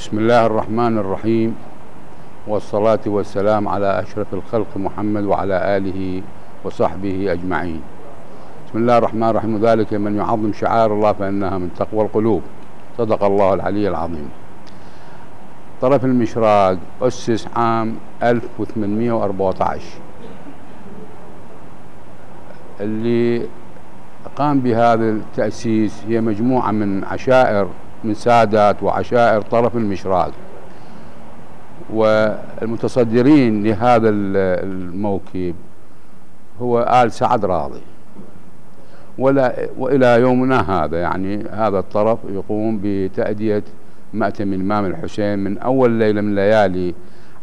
بسم الله الرحمن الرحيم والصلاة والسلام على أشرف الخلق محمد وعلى آله وصحبه أجمعين. بسم الله الرحمن الرحيم ذلك من يعظم شعائر الله فإنها من تقوى القلوب. صدق الله العلي العظيم. طرف المشراق أسس عام 1814 اللي قام بهذا التأسيس هي مجموعة من عشائر من سادات وعشائر طرف المشراق والمتصدرين لهذا الموكب هو آل سعد راضي. ولا وإلى يومنا هذا يعني هذا الطرف يقوم بتأدية مأتم الإمام الحسين من أول ليلة من ليالي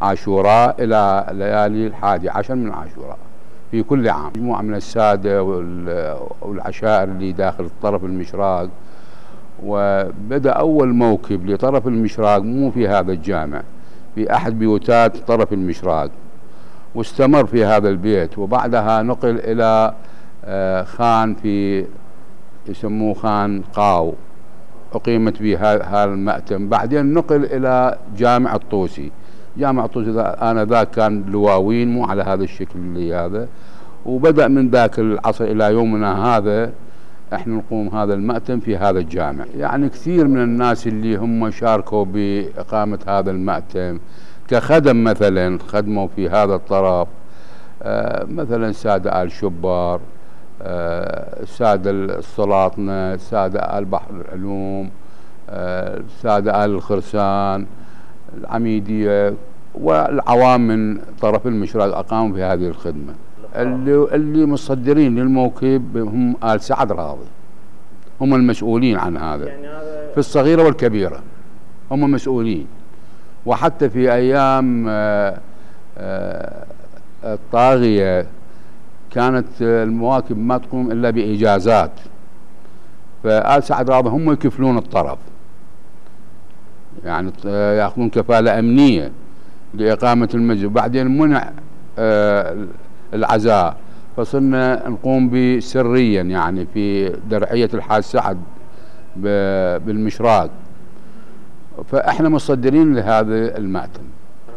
عاشوراء إلى ليالي الحادي عشر من عاشوراء في كل عام. مجموعة من السادة والعشائر اللي داخل الطرف المشراق وبدأ أول موكب لطرف المشراق مو في هذا الجامع في أحد بيوتات طرف المشراق واستمر في هذا البيت. وبعدها نقل إلى آه، خان في يسموه خان قاو أقيمت به هذا المأتم. بعدين نقل إلى جامع الطوسي. جامع الطوسي آنذاك كان لواوين مو على هذا الشكل اللي هذا. وبدأ من ذاك العصر إلى يومنا هذا إحنا نقوم هذا المأتم في هذا الجامع. يعني كثير من الناس اللي هم شاركوا بإقامة هذا المأتم كخدم مثلا خدموا في هذا الطرف آه مثلا سادة آل شبار آه سادة السلاطنة سادة آل بحر العلوم آه سادة آل الخرسان العميدية والعوام من طرف المشرق أقاموا في هذه الخدمة. اللي اللي مصدرين للموكب هم آل سعد راضي. هم المسؤولين عن هذا. يعني هذا في الصغيرة والكبيرة. هم مسؤولين. وحتى في أيام آه، آه، الطاغية كانت المواكب ما تقوم إلا بإجازات. فآل سعد راضي هم يكفلون الطرف. يعني يأخذون كفالة أمنية لإقامة المسجد. وبعدين منع آه، العزاء. فصرنا نقوم بسريا يعني في درعية الحاج سعد بالمشراق. فإحنا مصدرين لهذا المأتم.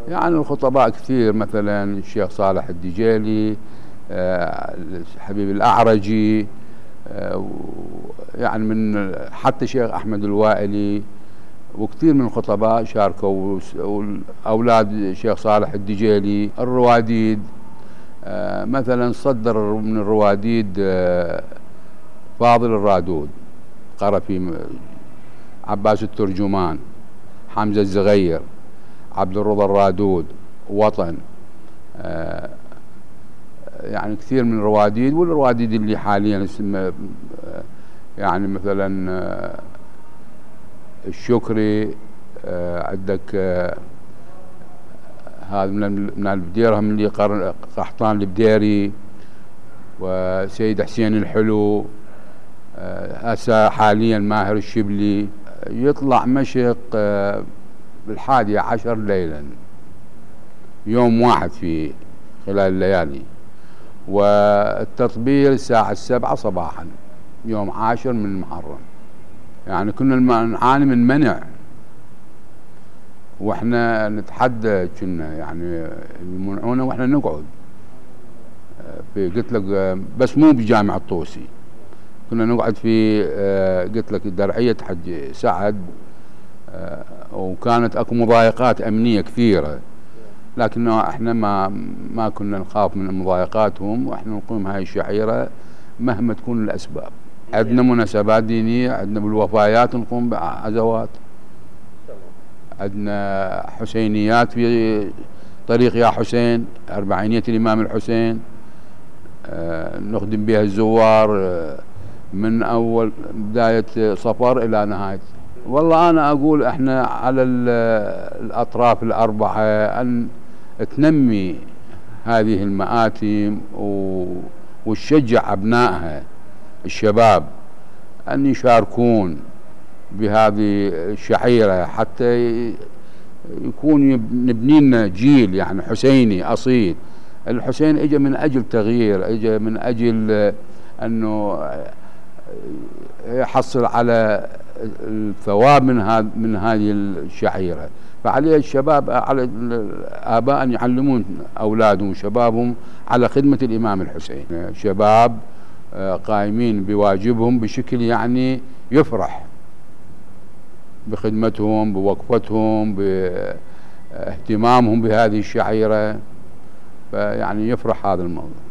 يعني الخطباء كثير مثلا الشيخ صالح الدجيلي آه، حبيب الأعرجي آه، يعني من حتى الشيخ أحمد الوائلي وكثير من الخطباء شاركوا أولاد الشيخ صالح الدجيلي الرواديد مثلا صدر من الرواديد آه، فاضل الرادود قرأ في عباس الترجمان حمزة الزغير عبد الرضا الرادود وطن. آه، يعني كثير من الرواديد والرواديد اللي حاليا يعني مثلا الشكري عندك هذا من من البديره من اللي قحطان البديري وسيد حسين الحلو آه، هسه حاليا ماهر الشبلي يطلع مشق آه، بالحادية عشر ليلا يوم واحد في خلال الليالي والتطبيل الساعة السبعة صباحا يوم عاشر من المحرم يعني كنا نعاني من منع. وإحنا نتحدى كنا يعني يمنعونا وإحنا نقعد. في قلت لك بس مو بجامع الطوسي كنا نقعد في قلت لك درعية حج سعد وكانت أكو مضايقات أمنية كثيرة. لكن إحنا ما ما كنا نخاف من مضايقاتهم وإحنا نقوم هاي الشعيرة مهما تكون الأسباب. عندنا مناسبات دينية عندنا بالوفايات نقوم بعزوات عندنا حسينيات في طريق يا حسين أربعينية الإمام الحسين آه، نخدم بها الزوار آه، من أول بداية صفر إلى نهاية. والله أنا أقول إحنا على الأطراف الأربعة أن تنمي هذه المآتم وتشجع أبنائها الشباب أن يشاركون بهذه الشعيرة حتى يكون نبني لنا جيل يعني حسيني أصيل. الحسين اجى من أجل تغيير اجى من أجل أنه يحصل على الثواب من هذا من هذه الشعيرة. فعليه الشباب على الآباء أن يعلمون أولادهم وشبابهم على خدمة الإمام الحسين. شباب آه، قائمين بواجبهم بشكل يعني يفرح. بخدمتهم بوقفتهم باهتمامهم بهذه الشعيرة فيعني يفرح هذا الموضوع.